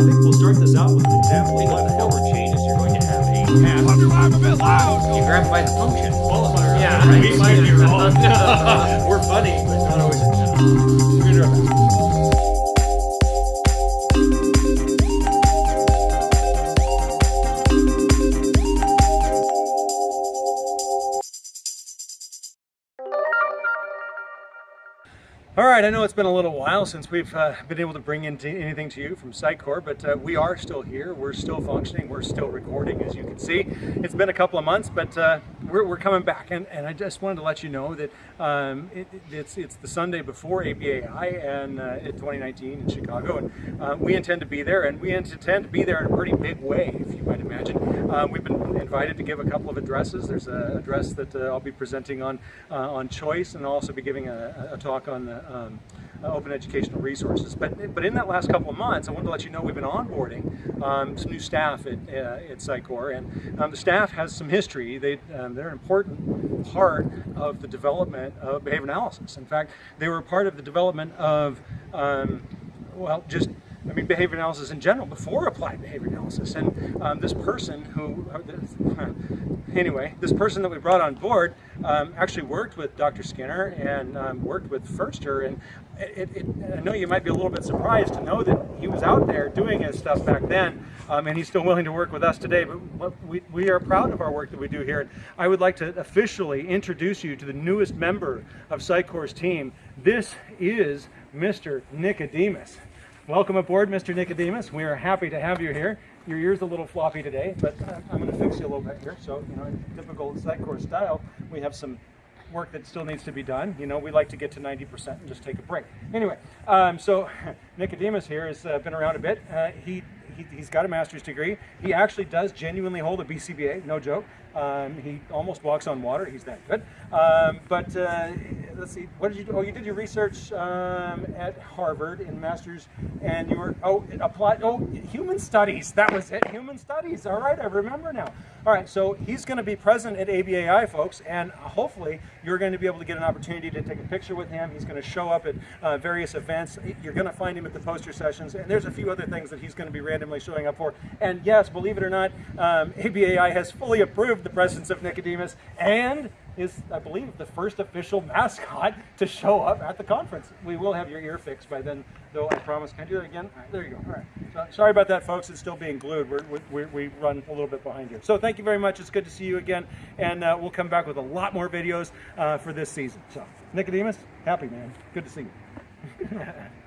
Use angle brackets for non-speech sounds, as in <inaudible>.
think we'll start this out with an example of what the hell changes. You're going to have a path. I'm a bit loud. You grab by the function. Qualifier. Yeah. Right. We might be wrong. We're funny, but not always. We're All right, I know it's been a little while since we've uh, been able to bring in anything to you from Sitecore, but uh, we are still here. We're still functioning. We're still recording, as you can see. It's been a couple of months, but uh, we're, we're coming back. And, and I just wanted to let you know that um, it, it's, it's the Sunday before ABAI and uh, 2019 in Chicago, and uh, we intend to be there, and we intend to be there in a pretty big way, if you might imagine. Uh, we've been invited to give a couple of addresses. There's an address that uh, I'll be presenting on uh, on choice, and I'll also be giving a, a talk on the um, uh, open educational resources. But but in that last couple of months, I wanted to let you know we've been onboarding um, some new staff at uh, at Sitecore, and um, the staff has some history. They um, they're an important part of the development of behavior analysis. In fact, they were part of the development of um, well just I mean, behavior analysis in general before applied behavior analysis. And um, this person who, uh, anyway, this person that we brought on board um, actually worked with Dr. Skinner and um, worked with Ferster. And it, it, I know you might be a little bit surprised to know that he was out there doing his stuff back then, um, and he's still willing to work with us today. But we, we are proud of our work that we do here. And I would like to officially introduce you to the newest member of Sitecore's team. This is Mr. Nicodemus. Welcome aboard, Mr. Nicodemus. We are happy to have you here. Your ear's a little floppy today, but I'm going to fix you a little bit here. So, you know, in typical Sitecore style, we have some work that still needs to be done. You know, we like to get to 90% and just take a break. Anyway, um, so <laughs> Nicodemus here has uh, been around a bit. Uh, he, he, he's got a master's degree. He actually does genuinely hold a BCBA, no joke. Um, he almost walks on water. He's that good. Um, but uh, let's see, what did you do? Oh, you did your research um, at Harvard in master's, and you were oh applied oh human studies. That was it, human studies. All right, I remember now. All right, so he's going to be present at ABAI, folks, and hopefully you're going to be able to get an opportunity to take a picture with him. He's going to show up at uh, various events. You're going to find him at the poster sessions, and there's a few other things that he's going to be randomly showing up for. And yes, believe it or not, um, ABAI has fully approved the presence of Nicodemus and is, I believe, the first official mascot to show up at the conference. We will have your ear fixed by then, though, I promise. Can I do that again? All right, there you go. All right. So, sorry about that, folks. It's still being glued. We're, we we run a little bit behind here. So thank you very much. It's good to see you again. And uh, we'll come back with a lot more videos uh, for this season. So, Nicodemus, happy, man. Good to see you. <laughs>